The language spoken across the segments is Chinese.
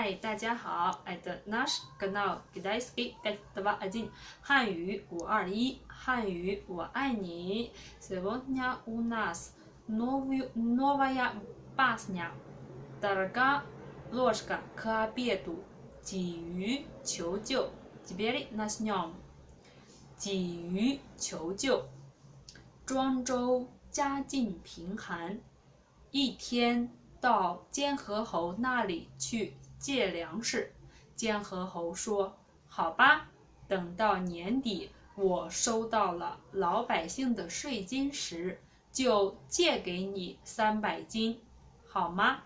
嗨，大家好，это наш канал китайский пять два один，汉语五二一，汉语我爱你。Сегодня у нас новая новая песня. Дорога ложка к обеду. 鲫鱼求救，теперь начнем. 鲫鱼求救。庄周家境贫寒，一天到监河侯那里去 借粮食。监河侯说：“好吧，等到年底我收到了老百姓的税金时，就借给你三百斤，好吗？”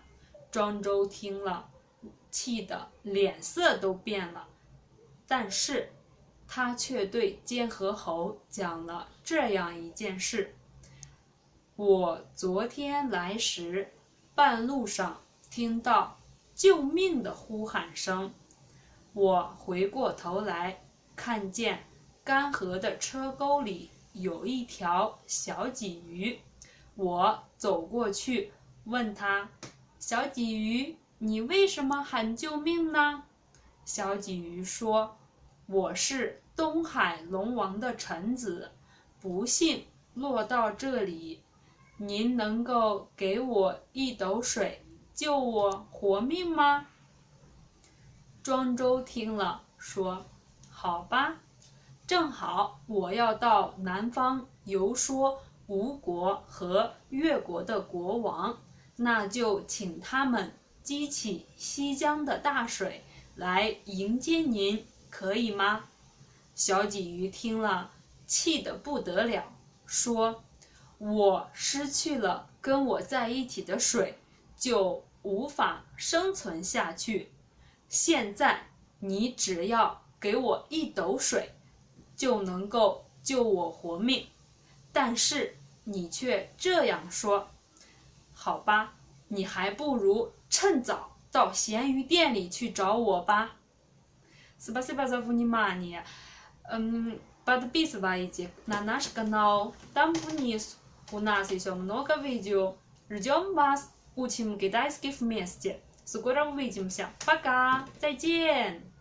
庄周听了，气得脸色都变了，但是他却对监河侯讲了这样一件事：“我昨天来时，半路上听到救命的呼喊声，我回过头来，看见干涸的车沟里有一条小鲫鱼，我走过去问他。”小鲫鱼，你为什么喊救命呢？小鲫鱼说：“我是东海龙王的臣子，不幸落到这里，您能够给我一斗水，救我活命吗？”庄周听了，说：“好吧，正好我要到南方游说吴国和越国的国王。”那就请他们激起西江的大水来迎接您，可以吗？小鲫鱼听了，气得不得了，说：“我失去了跟我在一起的水，就无法生存下去。现在你只要给我一斗水，就能够救我活命。但是你却这样说。”好吧，你还不如趁早到咸鱼店里去找我吧。Спасибо за внимание. Подписывайтесь на наш канал. Там вниз у нас еще много видео. Ждем вас. Учим китайский вместе. Скоро увидимся. Пока. 再见。